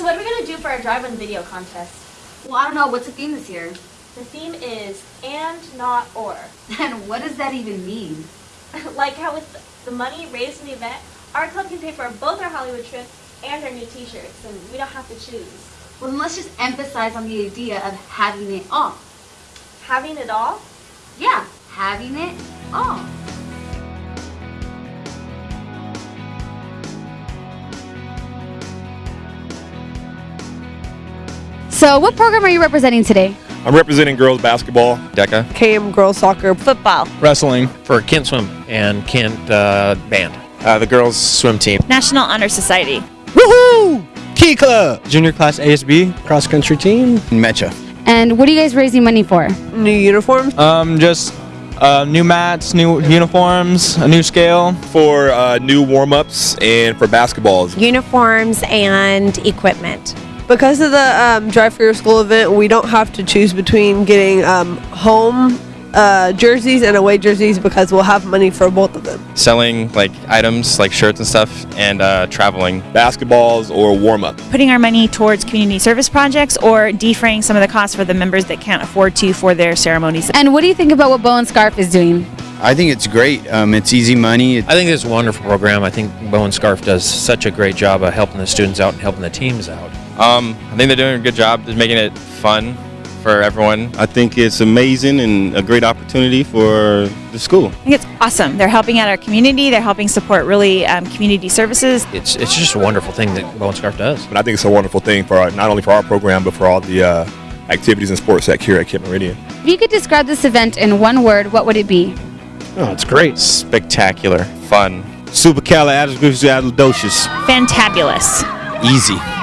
So what are we gonna do for our drive-in video contest? Well, I don't know. What's the theme this year? The theme is and not or. And what does that even mean? like how with the money raised in the event, our club can pay for both our Hollywood trip and our new t-shirts, and we don't have to choose. Well, then let's just emphasize on the idea of having it all. Having it all? Yeah, having it all. So, what program are you representing today? I'm representing girls basketball. DECA, KM girls soccer, football, wrestling, for Kent Swim and Kent uh, Band. uh, the girls swim team. National Honor Society. woohoo, Key Club, Junior class ASB, cross country team. Mecha. And what are you guys raising money for? new uniforms. um, just uh, new mats, new uniforms, a new scale. For uh, new warm-ups and for basketballs. Uniforms and equipment. Because of the um, Drive for Your School event, we don't have to choose between getting um, home uh, jerseys and away jerseys because we'll have money for both of them. Selling like items like shirts and stuff and uh, traveling. Basketballs or warm-up. Putting our money towards community service projects or defraying some of the costs for the members that can't afford to for their ceremonies. And what do you think about what Bowen Scarff is doing? I think it's great. Um, it's easy money. I think it's a wonderful program. I think Bowen Scarff does such a great job of helping the students out and helping the teams out. Um, I think they're doing a good job. They're making it fun for everyone. I think it's amazing and a great opportunity for the school. I think it's awesome. They're helping out our community. They're helping support really um, community services. It's it's just a wonderful thing that Bowen Scarff does. And I think it's a wonderful thing for our, not only for our program, but for all the uh, activities and sports that here at Kent Meridian. If you could describe this event in one word, what would it be? Oh, it's great. Spectacular, fun, Supercalifragilisticexpialidocious. Fantabulous. easy.